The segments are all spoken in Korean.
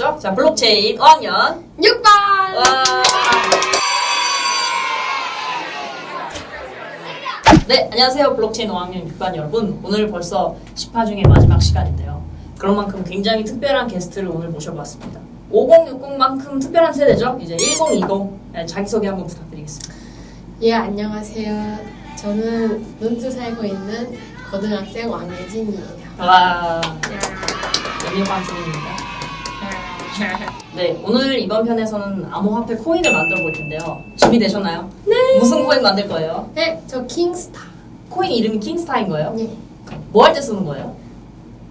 자, 블록체인 5학년. 6반! 와. 네, 안녕하세요. 블록체인 5학년 6반 여러분. 오늘 벌써 10화 중에 마지막 시간인데요. 그런 만큼 굉장히 특별한 게스트를 오늘 모셔봤습니다. 5060만큼 특별한 세대죠? 이제 1020. 네, 자기소개 한번 부탁드리겠습니다. 예, 안녕하세요. 저는 논스 살고 있는 고등학생 왕예진이에요. 와, 연예관 중입니다. 네, 오늘 이번 편에서는 암호화폐 코인을 만들어 볼 텐데요. 준비되셨나요? 네. 무슨 코인 만들 거예요? 네, 저 킹스타. 코인 이름이 킹스타인 거예요? 네. 뭐 할 때 쓰는 거예요?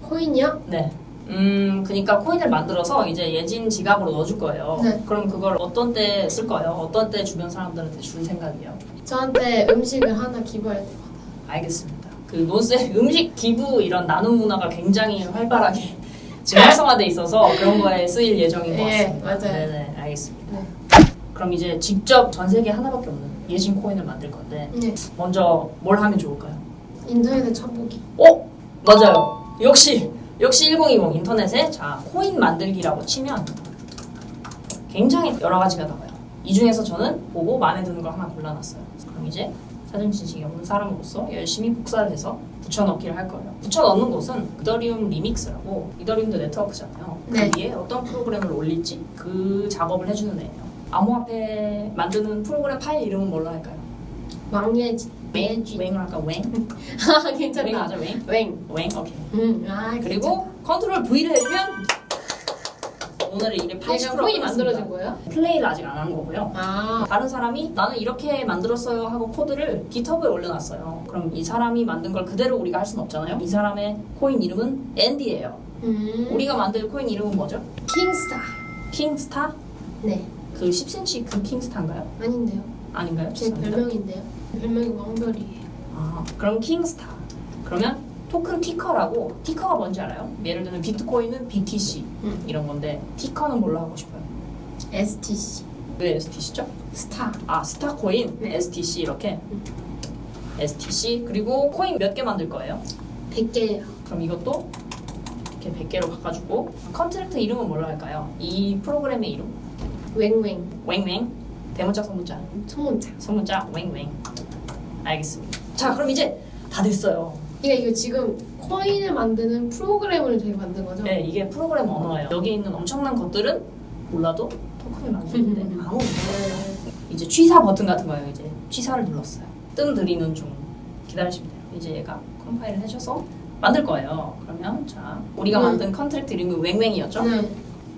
코인이요? 네. 음, 그러니까 코인을 만들어서 이제 예진 지갑으로 넣어줄 거예요. 네. 그럼 그걸 어떤 때 쓸 거예요? 어떤 때 주변 사람들한테 줄 생각이에요? 저한테 음식을 하나 기부할 때마다. 알겠습니다. 그 논스의 음식 기부 이런 나눔 문화가 굉장히 활발하게 지금 활성화돼 있어서 그런 거에 쓰일 예정인 것 예, 같습니다. 맞아요. 네네, 알겠습니다. 네. 그럼 이제 직접 전 세계 하나밖에 없는 예진 코인을 만들 건데 네. 먼저 뭘 하면 좋을까요? 인터넷에 쳐보기. 어? 맞아요. 역시 역시 1020 인터넷에 자 코인 만들기라고 치면 굉장히 여러 가지가 나와요. 이 중에서 저는 보고 마음에 드는 걸 하나 골라놨어요. 그럼 이제 사전 지식이 없는 사람으로서 열심히 복사를 해서 붙여넣기를 할 거예요. 붙여넣는 곳은 이더리움 Remix라고 이더리움도 네트워크잖아요. 네. 그 위에 어떤 프로그램을 올릴지 그 작업을 해주는 애예요. 암호화폐 만드는 프로그램 파일 이름은 뭘로 할까요? 왕예진. 웽? 웽을 할까? 웽? 아, 웽 괜찮다. 맞아 웽? 웽. 웽 오케이. 음, 아, 그리고 컨트롤 V를 해주면 오늘의 일에 80% 내가 코인이 만들어진 거예요? deploy를 아직 안 한 거고요. 아, 다른 사람이 나는 이렇게 만들었어요 하고 코드를 GitHub에 올려놨어요. 그럼 이 사람이 만든 걸 그대로 우리가 할 수는 없잖아요. 이 사람의 코인 이름은 앤디예요. 음. 우리가 만들 코인 이름은 뭐죠? 킹스타. 킹스타? 네. 그 10cm 그 킹스타인가요? 아닌데요. 아닌가요? 제 죄송합니다. 별명인데요. 별명이 왕별이에요. 아, 그럼 킹스타. 그러면 토큰 ticker라고 ticker가 뭔지 알아요? 예를 들면 비트코인은 BTC 음. 이런 건데 ticker는 뭘로 하고 싶어요? STC. 왜 STC죠? 스타. 아 스타코인, 네. STC 이렇게 음. STC 그리고 코인 몇 개 만들 거예요? 100개예요. 그럼 이것도 이렇게 100개로 바꿔주고 contract 이름은 뭘로 할까요? 이 프로그램의 이름 웽웽. 웽웽 대문자 소문자 소문자. 소문자 웽웽 알겠습니다 자 그럼 이제 다 됐어요 그러니까 이거 지금 코인을 만드는 프로그램을 저희 만든 거죠? 네 이게 프로그램 언어예요 여기 있는 엄청난 것들은 몰라도 토큰을 만드는데 아무 네. 이제 취사 버튼 같은 거예요. 이제 취사를 눌렀어요. 뜸 들이는 중 기다리시면 돼요. 이제 얘가 컴파일을 해줘서 만들 거예요. 그러면 자 우리가 음. 만든 contract 이름이 웽웽이었죠. 네.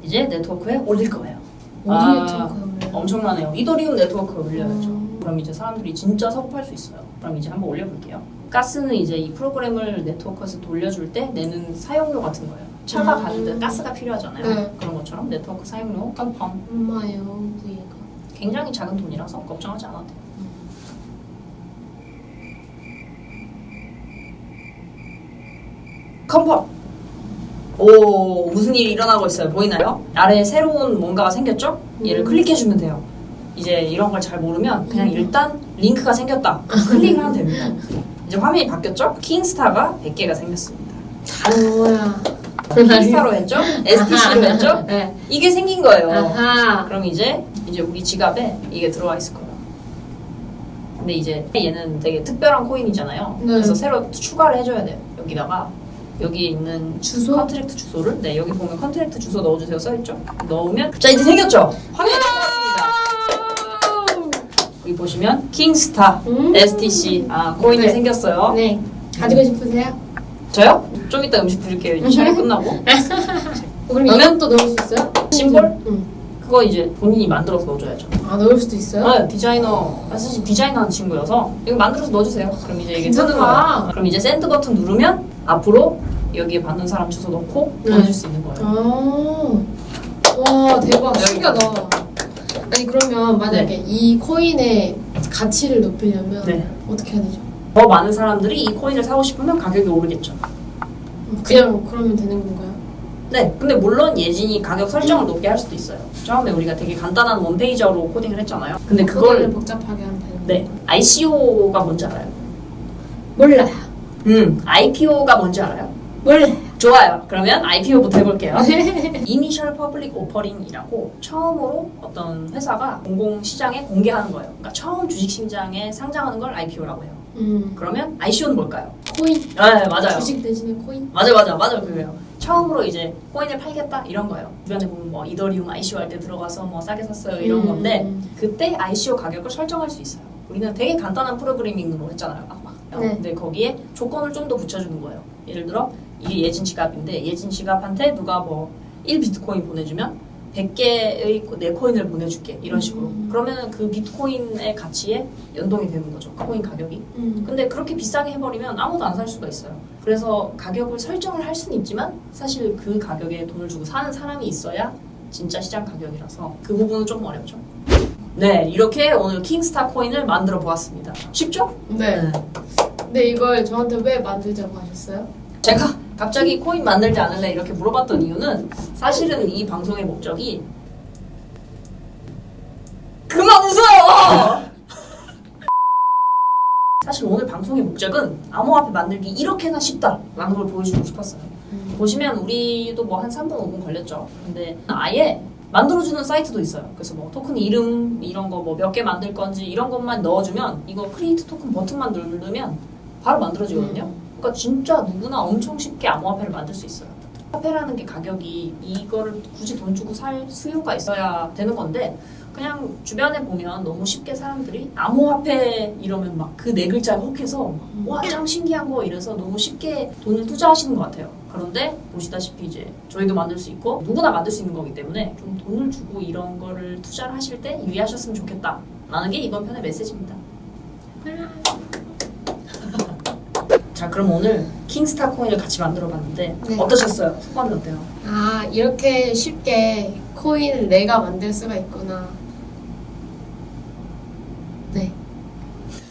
이제 네트워크에 올릴 거예요. 어디에 아, 들어가요? 엄청나네요. 이더리움 네트워크에 올려야죠. 음. 그럼 이제 사람들이 진짜 swap할 수 있어요. 그럼 이제 한번 올려볼게요. 가스는 이제 이 프로그램을 네트워크에서 돌려줄 때 내는 사용료 같은 거예요. 차가 음. 가는데 가스가 필요하잖아요. 네. 그런 것처럼 네트워크 사용료 confirm 얼마예요, 부위가? 굉장히 작은 돈이라서 걱정하지 않아도 돼요. 컴펌. 오 무슨 일이 일어나고 있어요. 보이나요? 아래에 새로운 뭔가가 생겼죠? 얘를 음. 클릭해주면 돼요. 이제 이런 걸 잘 모르면 그냥 음. 일단 링크가 생겼다. 클릭을 하면 됩니다. 이제 화면이 바뀌었죠? 킹스타가 100개가 생겼습니다. 뭐야? 킹스타로 했죠? STC로 했죠? 네. 이게 생긴 거예요. 아하. 그럼 이제 이제 우리 지갑에 이게 들어와 있을 거예요. 근데 이제 얘는 되게 특별한 코인이잖아요. 네. 그래서 새로 추가를 해줘야 돼요. 여기다가 여기에 있는 주소? contract 주소를 네 여기 보면 contract 주소 넣어주세요 써있죠. 넣으면 자 이제 생겼죠. 나왔습니다. 여기 보시면 킹스타 음. STC 아 코인이 네. 생겼어요. 네. 가지고 싶으세요? 저요? 좀 이따 음식 드릴게요. 촬영 끝나고 어, 그럼 그러면- 이것도 넣을 수 있어요? 심볼? 응. 그거 이제 본인이 만들어서 넣어줘야죠. 아, 넣을 수도 있어요? 네, 디자이너 아, 사실 디자이너 하는 친구여서 이거 만들어서 넣어주세요. 그럼 이제 이게 뜨는. 거예요. 그럼 이제 send 버튼 누르면 앞으로 여기에 받는 사람 주소 넣고 네. 보내줄 수 있는 거예요. 아. 와, 대박. 네. 신기하다. 아니, 그러면 만약에 이 코인의 가치를 높이려면 네. 어떻게 해야 되죠? 더 많은 사람들이 이 코인을 사고 싶으면 가격이 오르겠죠. 그냥 그러면 되는 건가요? 네, 근데 물론 예진이 가격 설정을 높게 할 수도 있어요. 처음에 우리가 되게 간단한 원페이저로 코딩을 했잖아요. 근데 그걸 복잡하게 하면 되는 네, ICO가 뭔지 알아요? 몰라요. 음, IPO가 뭔지 알아요? 몰라요. 좋아요. 그러면 IPO부터 해볼게요. Initial Public Offering이라고 처음으로 어떤 회사가 공공시장에 공개하는 거예요. 그러니까 처음 주식시장에 상장하는 걸 IPO라고 해요. 음. 그러면 ICO는 뭘까요? 코인. 네, 맞아요. 주식 대신에 코인. 맞아 맞아 맞아 그거예요. 처음으로 이제 코인을 팔겠다 이런 거예요. 주변에 보면 뭐 이더리움 ICO 할 때 들어가서 뭐 싸게 샀어요 이런 음. 건데 그때 ICO 가격을 설정할 수 있어요. 우리는 되게 간단한 프로그래밍으로 했잖아요. 네. 근데 거기에 조건을 좀 더 붙여주는 거예요. 예를 들어 이게 예진 지갑인데 예진 지갑한테 누가 뭐 1비트코인 보내주면 100개의 내 코인을 보내줄게 이런 식으로. 음. 그러면 그 비트코인의 가치에 연동이 되는 거죠. 그 코인 가격이. 음. 근데 그렇게 비싸게 해버리면 아무도 안 살 수가 있어요. 그래서 가격을 설정을 할 수는 있지만 사실 그 가격에 돈을 주고 사는 사람이 있어야 진짜 시장 가격이라서 그 부분은 좀 어렵죠. 네, 이렇게 오늘 킹스타 코인을 만들어 보았습니다. 쉽죠? 네. 근데 이걸 저한테 왜 만들자고 하셨어요? 제가 갑자기 코인 만들지 않을래 이렇게 물어봤던 이유는 사실은 이 방송의 목적이 그만 웃어요! 사실 오늘 방송의 목적은 암호화폐 만들기 이렇게나 쉽다라는 걸 보여주고 싶었어요. 보시면 우리도 뭐 한 3분 5분 걸렸죠. 근데 아예 만들어주는 사이트도 있어요. 그래서 뭐 토큰 이름 이런 거 뭐 몇 개 만들 건지 이런 것만 넣어주면 이거 create token 버튼만 누르면 바로 만들어지거든요. 그러니까 진짜 누구나 엄청 쉽게 암호화폐를 만들 수 있어요. 화폐라는 게 가격이 이거를 굳이 돈 주고 살 수요가 있어야 되는 건데 그냥 주변에 보면 너무 쉽게 사람들이 암호화폐 이러면 막 그 네 글자에 혹해서 와 짱 신기한 거 이래서 너무 쉽게 돈을 투자하시는 것 같아요. 그런데 보시다시피 이제 저희도 만들 수 있고 누구나 만들 수 있는 거기 때문에 좀 돈을 주고 이런 거를 투자를 하실 때 유의하셨으면 좋겠다 라는 게 이번 편의 메시지입니다. 자 그럼 오늘 킹스타 코인을 같이 만들어 봤는데 네. 어떠셨어요? 소감이 어때요? 아 이렇게 쉽게 코인을 내가 만들 수가 있구나. 네.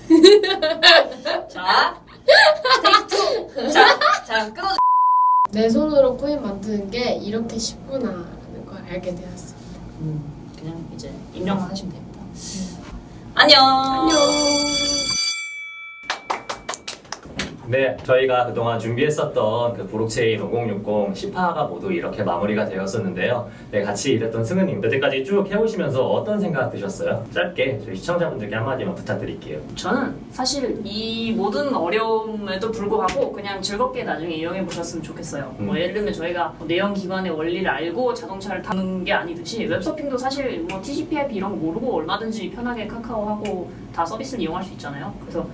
자 take two! 자, 자 끊어 내 손으로 코인 만드는 게 이렇게 쉽구나 라는 걸 알게 되었습니다. 음, 그냥 이제 입력만 하시면 됩니다. 안녕. 안녕. 네, 저희가 그동안 준비했었던 그 블록체인 5060 10화가 모두 이렇게 마무리가 되었었는데요. 네, 같이 일했던 승은님, 여태까지 쭉 해오시면서 어떤 생각 드셨어요? 짧게 저희 시청자분들께 한마디만 부탁드릴게요. 저는 사실 이 모든 어려움에도 불구하고 그냥 즐겁게 나중에 이용해 보셨으면 좋겠어요. 음. 뭐 예를 들면 저희가 뭐 내연 기관의 원리를 알고 자동차를 타는 게 아니듯이 웹서핑도 사실 뭐 TCP/IP 이런 거 모르고 얼마든지 편하게 카카오하고 다 서비스를 이용할 수 있잖아요. 그래서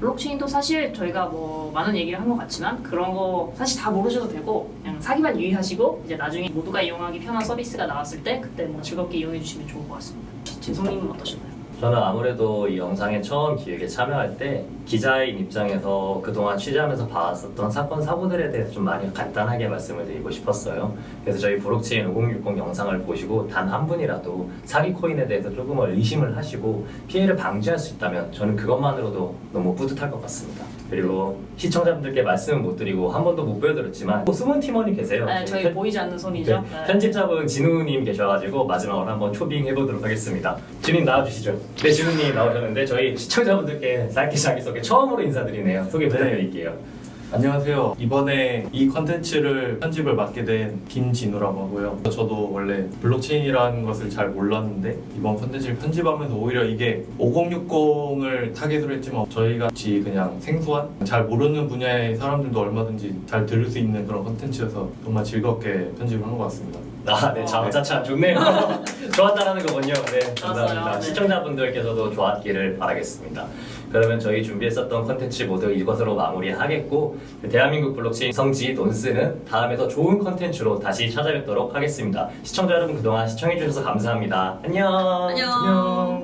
블록체인도 사실 저희가 뭐 많은 얘기를 한 것 같지만 그런 거 사실 다 모르셔도 되고 그냥 사기만 유의하시고 이제 나중에 모두가 이용하기 편한 서비스가 나왔을 때 그때 뭐 즐겁게 이용해 주시면 좋을 것 같습니다. 진성님은 어떠셨나요? 저는 아무래도 이 영상에 처음 기획에 참여할 때 기자인 입장에서 그동안 취재하면서 봤었던 사건 사고들에 대해서 좀 많이 간단하게 말씀을 드리고 싶었어요. 그래서 저희 브록체인 5060 영상을 보시고 단 한 분이라도 사기 코인에 대해서 조금은 의심을 하시고 피해를 방지할 수 있다면 저는 그것만으로도 너무 뿌듯할 것 같습니다. 그리고 시청자분들께 말씀은 못 드리고 한 번도 못 보여드렸지만 또 숨은 팀원이 계세요. 네, 저희 편- 보이지 않는 손이죠. 네, 네. 편집자분 진우님 계셔가지고 마지막으로 한번 초빙 해보도록 하겠습니다. 진우님 나와주시죠. 네, 진우님 나오셨는데 저희 시청자분들께 짧게 자기소개 처음으로 인사드리네요. 소개 부탁드릴게요. 안녕하세요. 이번에 이 컨텐츠를 편집을 맡게 된 김진우라고 하고요. 저도 원래 블록체인이라는 것을 잘 몰랐는데 이번 컨텐츠를 편집하면서 오히려 이게 5060을 타겟으로 했지만 저희 같이 그냥 생소한 잘 모르는 분야의 사람들도 얼마든지 잘 들을 수 있는 그런 컨텐츠여서 정말 즐겁게 편집을 한 것 같습니다. 아, 네, 자차차 좋네요. 좋았다라는 거군요. 네, 감사합니다. 네. 시청자분들께서도 좋았기를 바라겠습니다. 그러면 저희 준비했었던 컨텐츠 모두 이것으로 마무리하겠고 대한민국 블록체인 성지 논스는 다음에 더 좋은 컨텐츠로 다시 찾아뵙도록 하겠습니다. 시청자 여러분 그동안 시청해주셔서 감사합니다. 안녕. 안녕. 안녕.